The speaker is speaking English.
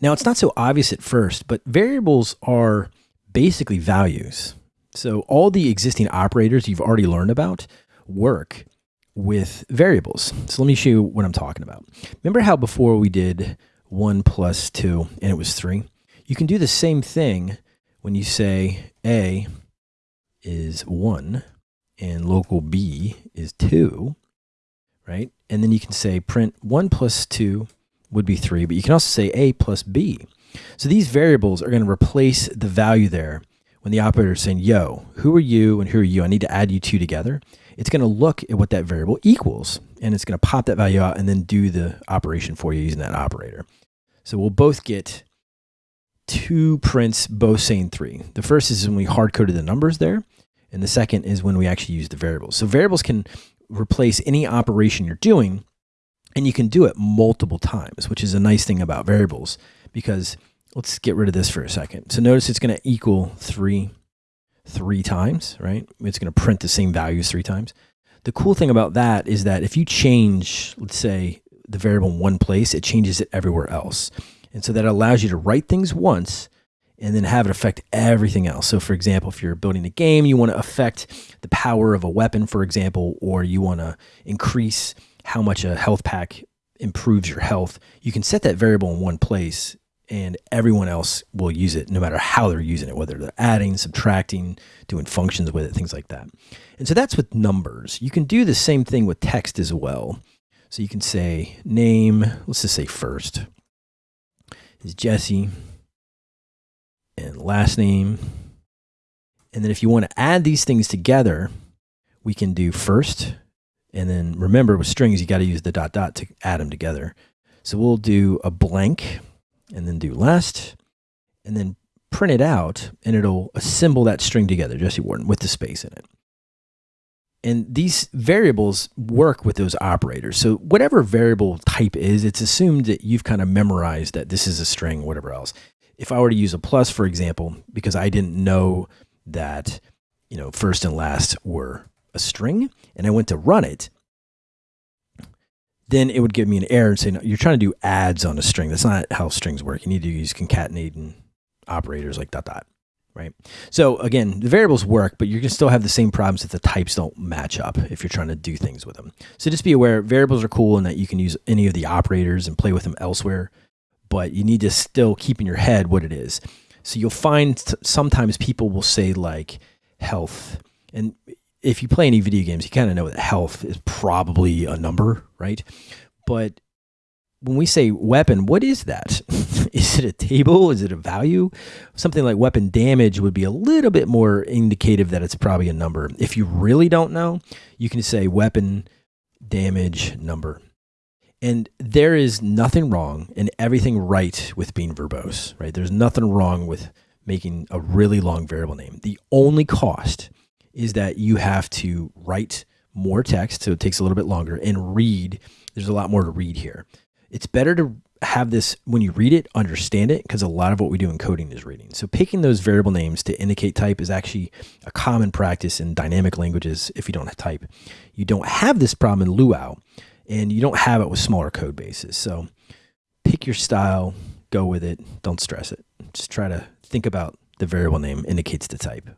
Now, it's not so obvious at first, but variables are basically values. So all the existing operators you've already learned about work with variables. So let me show you what I'm talking about. Remember how before we did 1 plus 2 and it was 3? You can do the same thing when you say A is 1 and local B is 2, right? And then you can say print 1 plus 2 would be 3, but you can also say A plus B. So these variables are going to replace the value there when the operator is saying, yo, who are you and who are you? I need to add you two together. It's going to look at what that variable equals, and it's going to pop that value out and then do the operation for you using that operator. So we'll both get two prints, both saying three. The first is when we hard coded the numbers there, and the second is when we actually use the variables. So variables can replace any operation you're doing, and you can do it multiple times, which is a nice thing about variables because let's get rid of this for a second. So notice it's going to equal three, three times, right? It's going to print the same values three times. The cool thing about that is that if you change, let's say, the variable in one place, it changes it everywhere else. And so that allows you to write things once and then have it affect everything else. So for example, if you're building a game, you want to affect the power of a weapon, for example, or you want to increase how much a health pack improves your health, you can set that variable in one place and everyone else will use it no matter how they're using it, whether they're adding, subtracting, doing functions with it, things like that. And so that's with numbers. You can do the same thing with text as well. So you can say name, let's just say first is Jesse and last name. And then if you want to add these things together, we can do first. And then remember with strings, you got to use the dot dot to add them together. So we'll do a blank and then do last and then print it out and it'll assemble that string together, Jesse Warden, with the space in it. And these variables work with those operators. So whatever variable type is, it's assumed that you've kind of memorized that this is a string, whatever else. If I were to use a plus, for example, because I didn't know that, you know, first and last were a string and I went to run it, then it would give me an error and say, no, you're trying to do adds on a string. That's not how strings work. You need to use concatenating operators like dot dot, right? So again, the variables work, but you can still have the same problems if the types don't match up if you're trying to do things with them. So just be aware, variables are cool and that you can use any of the operators and play with them elsewhere, but you need to still keep in your head what it is. So you'll find sometimes people will say like health, and if you play any video games, you kind of know that health is probably a number, right? But when we say weapon, what is that? is it a table? Is it a value? Something like weapon damage would be a little bit more indicative that it's probably a number. If you really don't know, you can say weapon damage number. And there is nothing wrong and everything right with being verbose, right? There's nothing wrong with making a really long variable name. The only cost is that you have to write more text, so it takes a little bit longer, and read. There's a lot more to read here. It's better to have this when you read it, understand it, because a lot of what we do in coding is reading. So picking those variable names to indicate type is actually a common practice in dynamic languages if you don't have type. You don't have this problem in Luau, and you don't have it with smaller code bases. So pick your style, go with it, don't stress it. Just try to think about the variable name indicates the type.